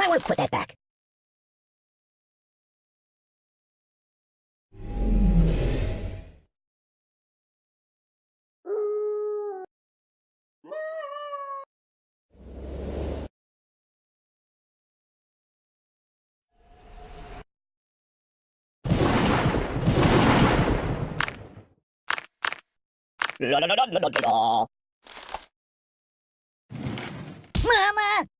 Might want to put that back. Mama!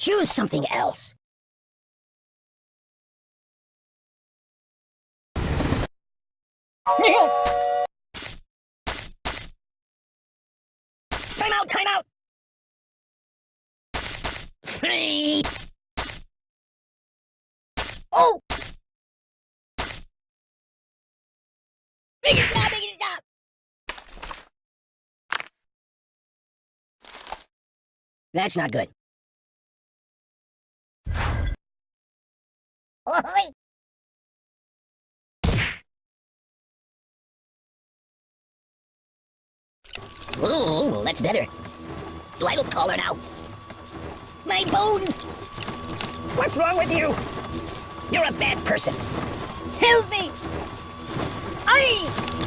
Choose something else. Time out, time out! Oh! Make it stop, make it stop! That's not good. Oi! Ooh, that's better. I look taller now? My bones! What's wrong with you? You're a bad person. Help me! I...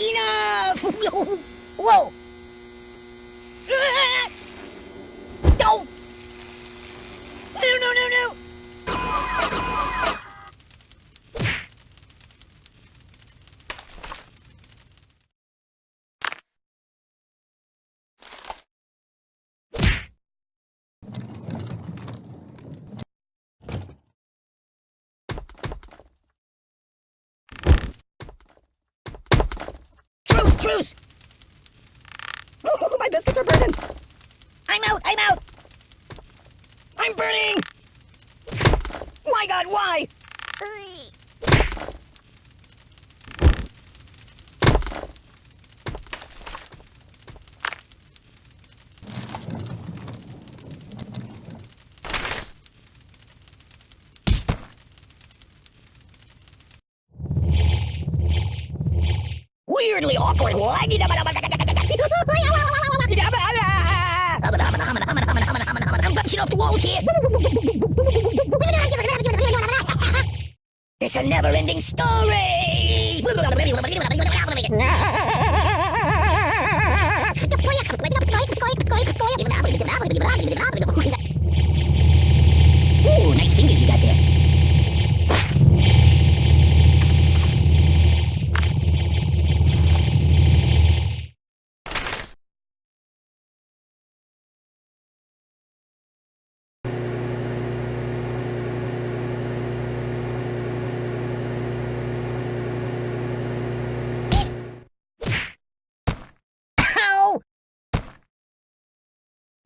Enough! Whoa! Ah! Don't! No, no, no, no! Truce! Oh, my biscuits are burning! I'm out, I'm out! I'm burning! My god, why? Weirdly awkward. I'm bouncing off the walls here. It's a never-ending story. Ooh, nice fingers you got there. Ow!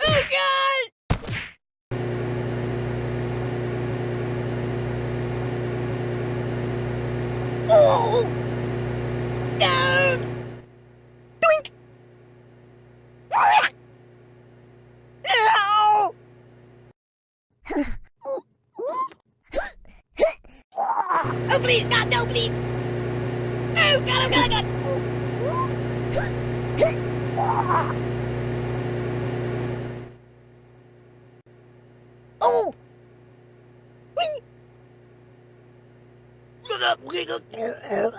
Oh god! Oh! Oh, please, God, no, please! Oh, God, oh, God, oh, God! Oh!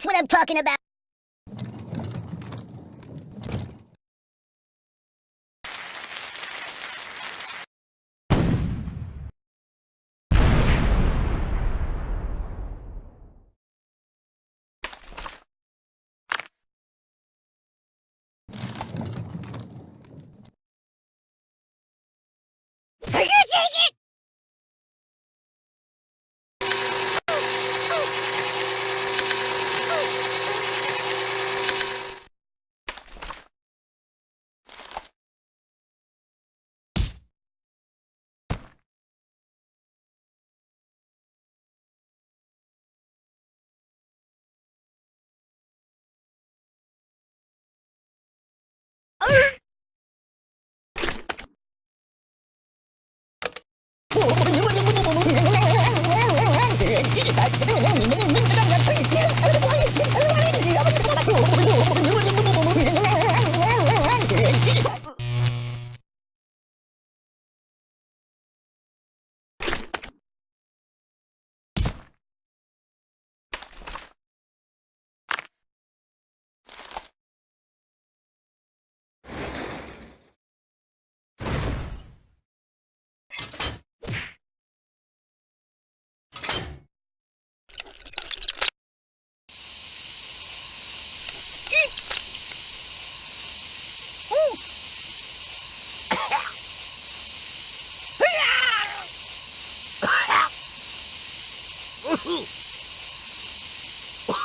That's what I'm talking about.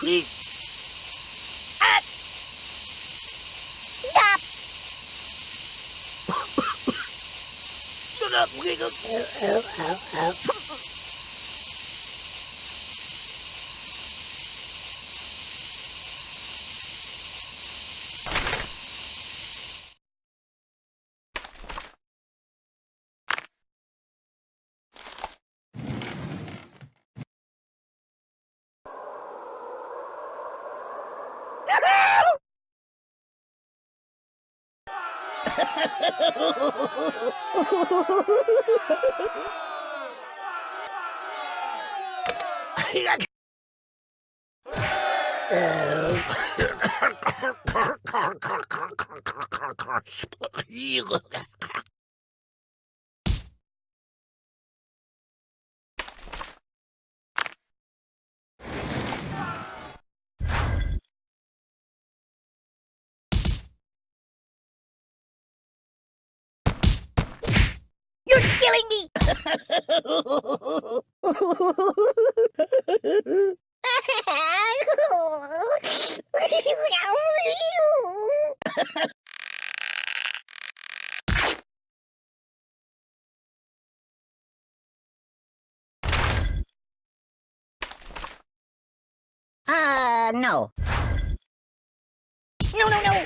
Stop! You're killing me! Uh, no. No, no, no!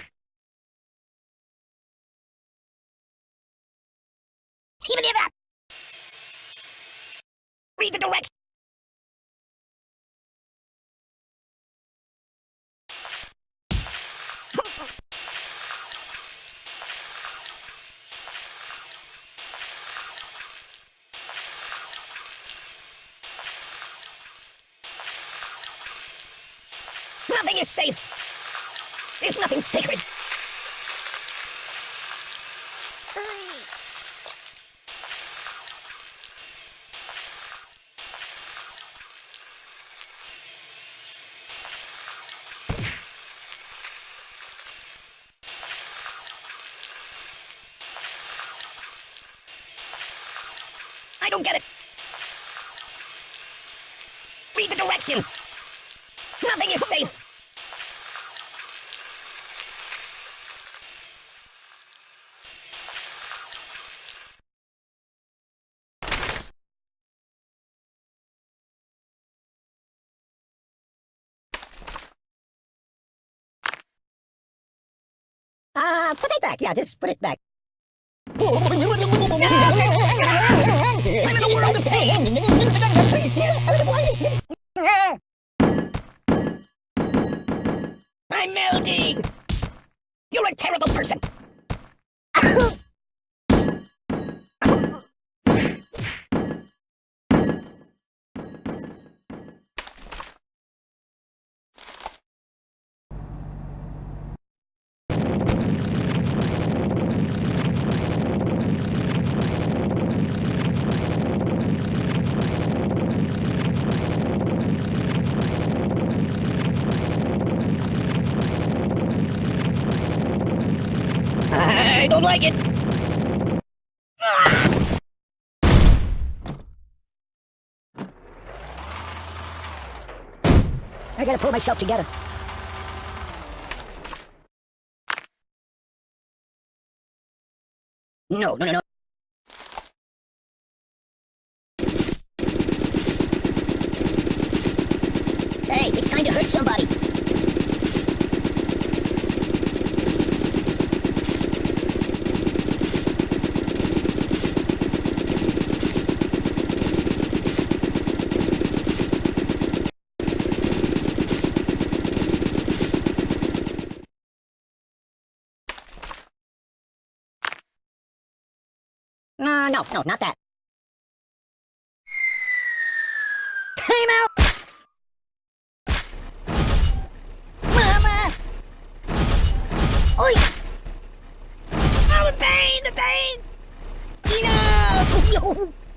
Even if that. Read the directions. Nothing is safe. There's nothing sacred. I don't get it. Read the directions. Nothing is safe. Uh, put it back. Yeah, just put it back. I'm melting. You're a terrible person. I don't like it. I gotta pull myself together. No, no, no, no. Hey, it's time to hurt somebody. Uh, no, no, not that. Time out! Mama! Oi! Oh, the pain, the pain! Enough!